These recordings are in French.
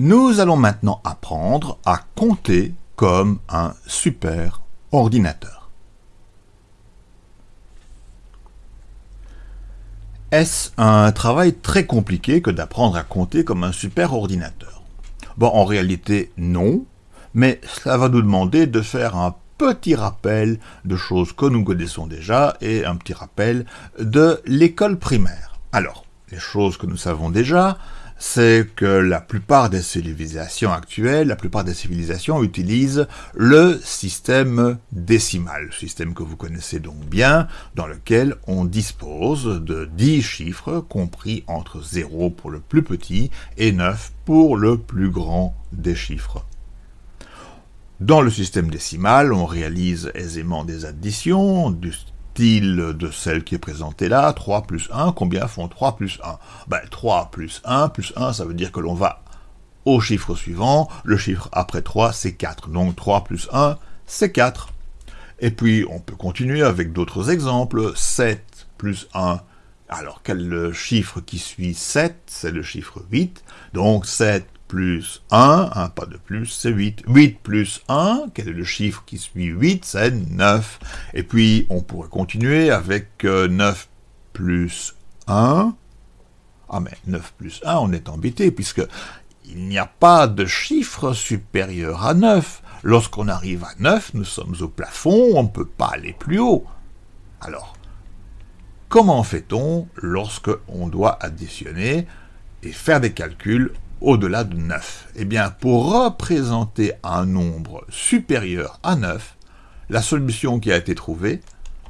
Nous allons maintenant apprendre à compter comme un super ordinateur. Est-ce un travail très compliqué que d'apprendre à compter comme un super ordinateur? Bon, en réalité, non, mais cela va nous demander de faire un petit rappel de choses que nous connaissons déjà et un petit rappel de l'école primaire. Alors, les choses que nous savons déjà, c'est que la plupart des civilisations actuelles, la plupart des civilisations utilisent le système décimal, système que vous connaissez donc bien, dans lequel on dispose de 10 chiffres compris entre 0 pour le plus petit et 9 pour le plus grand des chiffres. Dans le système décimal, on réalise aisément des additions, de celle qui est présentée là, 3 plus 1, combien font 3 plus 1 ben, 3 plus 1 plus 1, ça veut dire que l'on va au chiffre suivant, le chiffre après 3 c'est 4, donc 3 plus 1 c'est 4. Et puis on peut continuer avec d'autres exemples, 7 plus 1, alors quel chiffre qui suit 7 C'est le chiffre 8, donc 7 plus 1, un pas de plus, c'est 8. 8 plus 1, quel est le chiffre qui suit 8 C'est 9. Et puis, on pourrait continuer avec 9 euh, plus 1. Ah, mais 9 plus 1, on est embêté, puisque il n'y a pas de chiffre supérieur à 9. Lorsqu'on arrive à 9, nous sommes au plafond, on ne peut pas aller plus haut. Alors, comment fait-on lorsque on doit additionner et faire des calculs au-delà de 9 Eh bien, pour représenter un nombre supérieur à 9, la solution qui a été trouvée,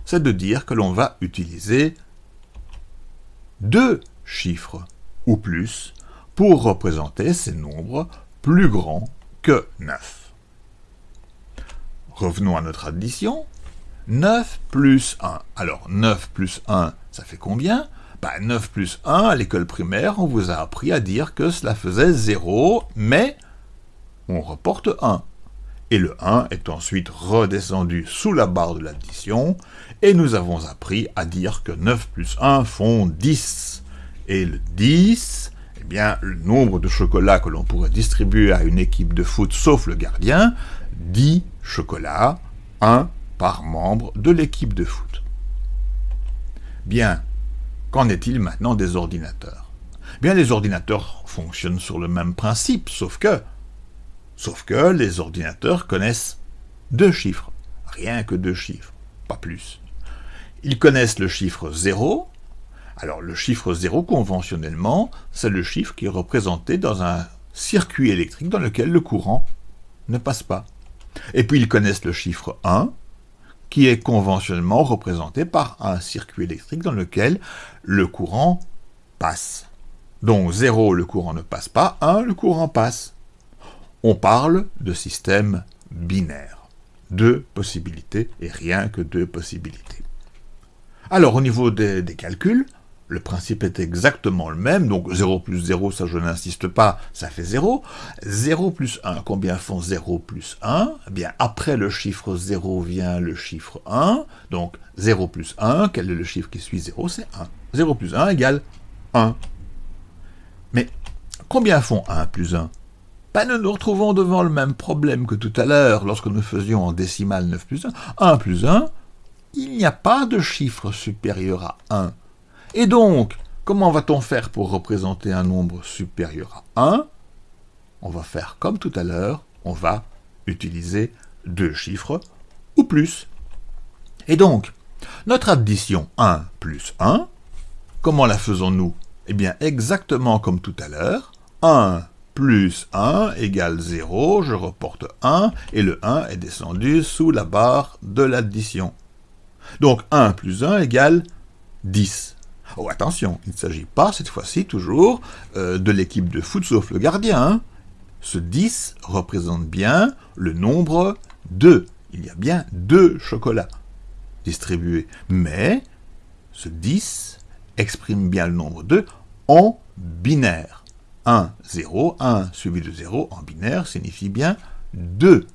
c'est de dire que l'on va utiliser deux chiffres ou plus pour représenter ces nombres plus grands que 9. Revenons à notre addition. 9 plus 1. Alors, 9 plus 1, ça fait combien? 9 bah, plus 1, à l'école primaire, on vous a appris à dire que cela faisait 0, mais on reporte 1. Et le 1 est ensuite redescendu sous la barre de l'addition, et nous avons appris à dire que 9 plus 1 font 10. Et le 10, eh bien, le nombre de chocolats que l'on pourrait distribuer à une équipe de foot sauf le gardien, 10 chocolats, 1 par membre de l'équipe de foot. Bien, Qu'en est-il maintenant des ordinateurs? Bien, les ordinateurs fonctionnent sur le même principe, sauf que, sauf que les ordinateurs connaissent deux chiffres, rien que deux chiffres, pas plus. Ils connaissent le chiffre 0, alors le chiffre 0 conventionnellement, c'est le chiffre qui est représenté dans un circuit électrique dans lequel le courant ne passe pas. Et puis ils connaissent le chiffre 1, qui est conventionnellement représenté par un circuit électrique dans lequel le courant passe. Donc 0, le courant ne passe pas, 1, le courant passe. On parle de système binaire. Deux possibilités et rien que deux possibilités. Alors au niveau des, des calculs, le principe est exactement le même, donc 0 plus 0, ça je n'insiste pas, ça fait 0. 0 plus 1, combien font 0 plus 1 Eh bien, après le chiffre 0 vient le chiffre 1, donc 0 plus 1, quel est le chiffre qui suit 0 C'est 1. 0 plus 1 égale 1. Mais combien font 1 plus 1 ben, Nous nous retrouvons devant le même problème que tout à l'heure, lorsque nous faisions en décimale 9 plus 1. 1 plus 1, il n'y a pas de chiffre supérieur à 1. Et donc, comment va-t-on faire pour représenter un nombre supérieur à 1 On va faire comme tout à l'heure, on va utiliser deux chiffres ou plus. Et donc, notre addition 1 plus 1, comment la faisons-nous? Eh bien, exactement comme tout à l'heure, 1 plus 1 égale 0, je reporte 1, et le 1 est descendu sous la barre de l'addition. Donc 1 plus 1 égale 10. Oh, attention, il ne s'agit pas, cette fois-ci, toujours, euh, de l'équipe de foot sauf le gardien. Hein. Ce 10 représente bien le nombre 2. Il y a bien deux chocolats distribués. Mais ce 10 exprime bien le nombre 2 en binaire. 1, 0, 1 suivi de 0 en binaire signifie bien 2.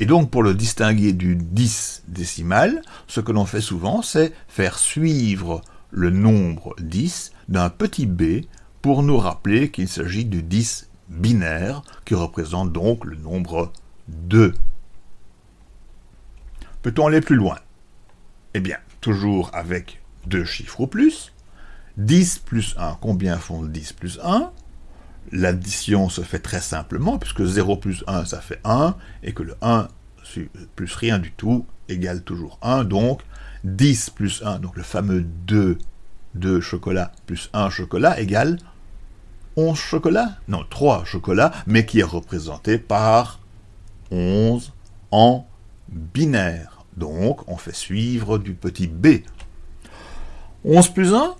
Et donc, pour le distinguer du 10 décimal, ce que l'on fait souvent, c'est faire suivre le nombre 10 d'un petit b pour nous rappeler qu'il s'agit du 10 binaire qui représente donc le nombre 2. Peut-on aller plus loin? Eh bien, toujours avec deux chiffres ou plus. 10 plus 1, combien font 10 plus 1 L'addition se fait très simplement, puisque 0 plus 1, ça fait 1, et que le 1 plus rien du tout égale toujours 1, donc 10 plus 1, donc le fameux 2, 2 chocolats plus 1 chocolat égale 11 chocolats Non, 3 chocolats, mais qui est représenté par 11 en binaire. Donc, on fait suivre du petit b. 11 plus 1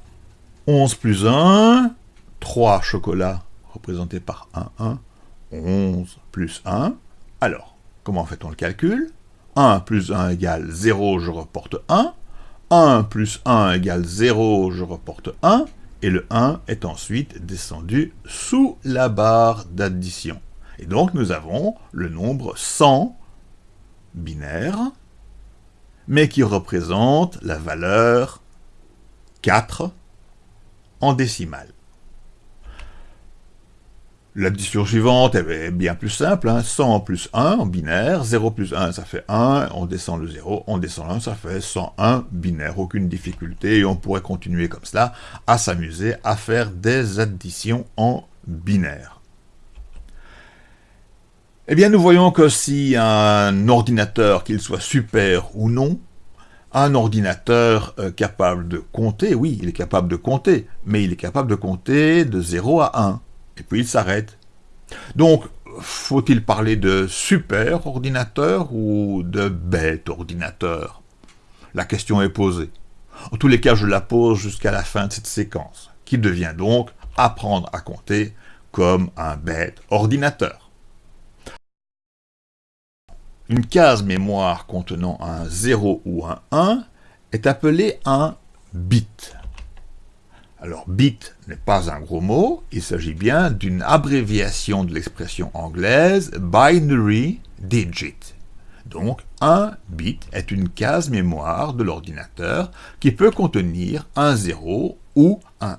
11 plus 1, 3 chocolats représentés par 1, 1, 11 plus 1. Alors, comment fait-on le calcul? 1 plus 1 égale 0, je reporte 1. 1 plus 1 égale 0, je reporte 1. Et le 1 est ensuite descendu sous la barre d'addition. Et donc nous avons le nombre 100 binaire, mais qui représente la valeur 4 en décimale. L'addition suivante est bien plus simple, 100 hein. plus 1 en binaire, 0 plus 1 ça fait 1, on descend le 0, on descend 1 ça fait 101 binaire, aucune difficulté, et on pourrait continuer comme cela à s'amuser à faire des additions en binaire. Eh bien nous voyons que si un ordinateur, qu'il soit super ou non, un ordinateur euh, capable de compter, oui, il est capable de compter, mais il est capable de compter de 0 à 1 et puis il s'arrête. Donc, faut-il parler de super ordinateur ou de bête ordinateur? La question est posée. En tous les cas, je la pose jusqu'à la fin de cette séquence, qui devient donc apprendre à compter comme un bête ordinateur. Une case mémoire contenant un 0 ou un 1 est appelée un bit. Alors, bit n'est pas un gros mot, il s'agit bien d'une abréviation de l'expression anglaise binary digit. Donc, un bit est une case mémoire de l'ordinateur qui peut contenir un 0 ou un 1.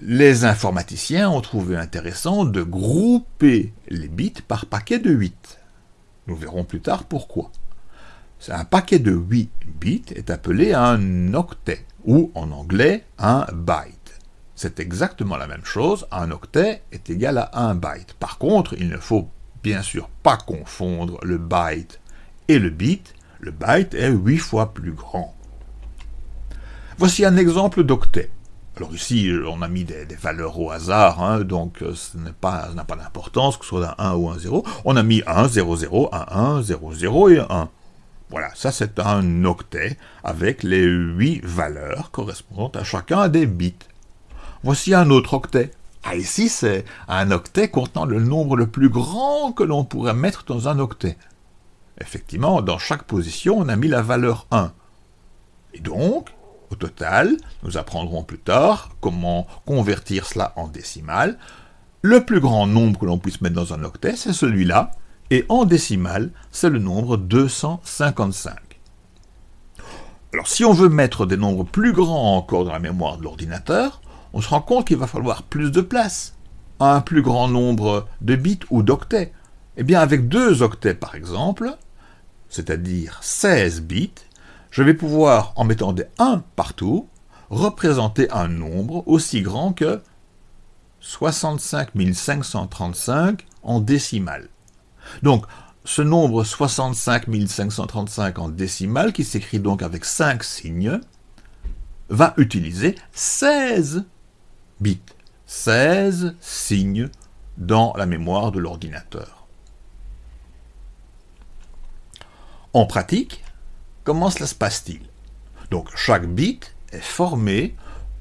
Les informaticiens ont trouvé intéressant de grouper les bits par paquet de 8. Nous verrons plus tard pourquoi. Un paquet de 8 bits est appelé un octet ou en anglais un byte. C'est exactement la même chose, un octet est égal à un byte. Par contre, il ne faut bien sûr pas confondre le byte et le bit, le byte est 8 fois plus grand. Voici un exemple d'octet. Alors ici, on a mis des, valeurs au hasard, hein, donc euh, ce n'a pas, pas d'importance que ce soit un 1 ou un 0. On a mis 1, 0, 0, 1, 1, 0, 0 et 1. Voilà, ça c'est un octet avec les 8 valeurs correspondant à chacun des bits. Voici un autre octet. Ah, ici c'est un octet contenant le nombre le plus grand que l'on pourrait mettre dans un octet. Effectivement, dans chaque position, on a mis la valeur 1. Et donc, au total, nous apprendrons plus tard comment convertir cela en décimale. Le plus grand nombre que l'on puisse mettre dans un octet, c'est celui-là, et en décimale, c'est le nombre 255. Alors si on veut mettre des nombres plus grands encore dans la mémoire de l'ordinateur, on se rend compte qu'il va falloir plus de place, un plus grand nombre de bits ou d'octets. Eh bien avec deux octets par exemple, c'est-à-dire 16 bits, je vais pouvoir, en mettant des 1 partout, représenter un nombre aussi grand que 65 535 en décimale. Donc, ce nombre 65 535 en décimale, qui s'écrit donc avec 5 signes, va utiliser 16 bits, 16 signes dans la mémoire de l'ordinateur. En pratique, comment cela se passe-t-il? Donc chaque bit est formé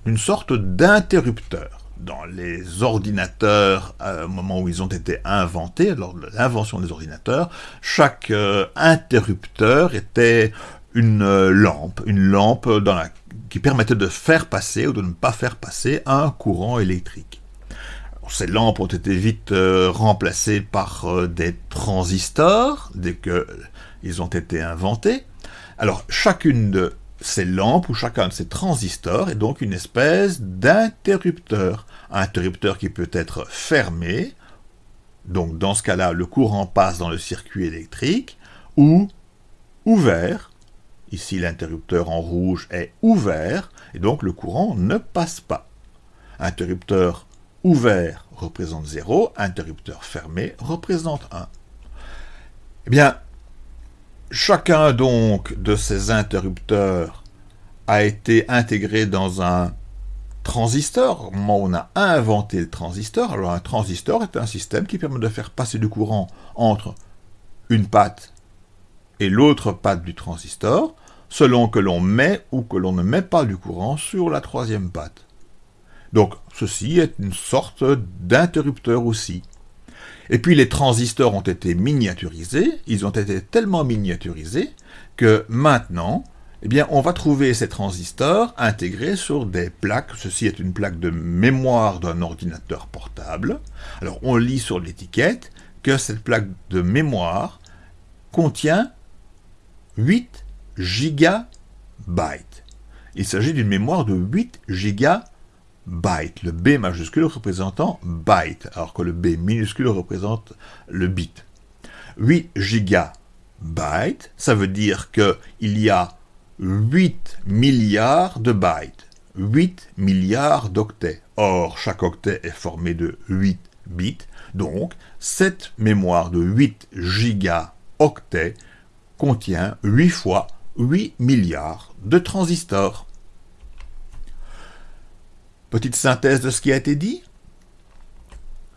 d'une sorte d'interrupteur dans les ordinateurs euh, au moment où ils ont été inventés, lors de l'invention des ordinateurs, chaque euh, interrupteur était une euh, lampe, une lampe qui permettait de faire passer ou de ne pas faire passer un courant électrique. ces lampes ont été vite remplacées par des transistors dès qu'ils ont été inventés. Alors chacune de ces lampes ou chacun de ces transistors est donc une espèce d'interrupteur, interrupteur qui peut être fermé, donc dans ce cas-là, le courant passe dans le circuit électrique, ou ouvert, ici l'interrupteur en rouge est ouvert, et donc le courant ne passe pas. Interrupteur ouvert représente 0, interrupteur fermé représente 1. Eh bien, chacun donc de ces interrupteurs a été intégré dans un transistor. On a inventé le transistor, alors un transistor est un système qui permet de faire passer du courant entre une patte et l'autre patte du transistor, selon que l'on met ou que l'on ne met pas du courant sur la troisième patte. Donc, ceci est une sorte d'interrupteur aussi. Et puis les transistors ont été miniaturisés, ils ont été tellement miniaturisés que maintenant, eh on va trouver ces transistors intégrés sur des plaques. Ceci est une plaque de mémoire d'un ordinateur portable. Alors, on lit sur l'étiquette que cette plaque de mémoire contient 8 gigabytes. Il s'agit d'une mémoire de 8 gigabytes byte, le B majuscule représentant byte, alors que le B minuscule représente le bit. 8 gigabytes, ça veut dire qu'il y a 8 milliards de bytes, 8 milliards d'octets. Or, chaque octet est formé de 8 bits, donc cette mémoire de 8 gigaoctets contient 8 fois 8 milliards de transistors. Petite synthèse de ce qui a été dit.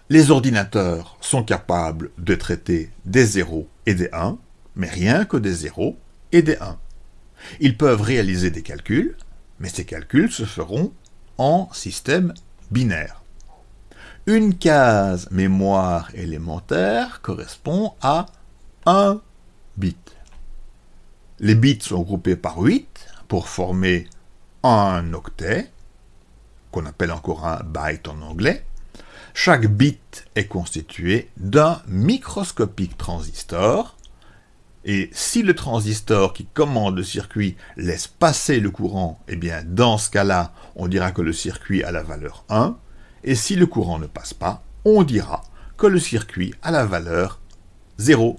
Les ordinateurs sont capables de traiter des 0 et des 1, mais rien que des 0 et des 1. Ils peuvent réaliser des calculs, mais ces calculs se feront en système binaire. Une case mémoire élémentaire correspond à 1 bit. Les bits sont groupés par 8 pour former un octet, qu'on appelle encore un byte en anglais, chaque bit est constitué d'un microscopique transistor, et si le transistor qui commande le circuit laisse passer le courant, eh bien dans ce cas-là, on dira que le circuit a la valeur 1, et si le courant ne passe pas, on dira que le circuit a la valeur 0.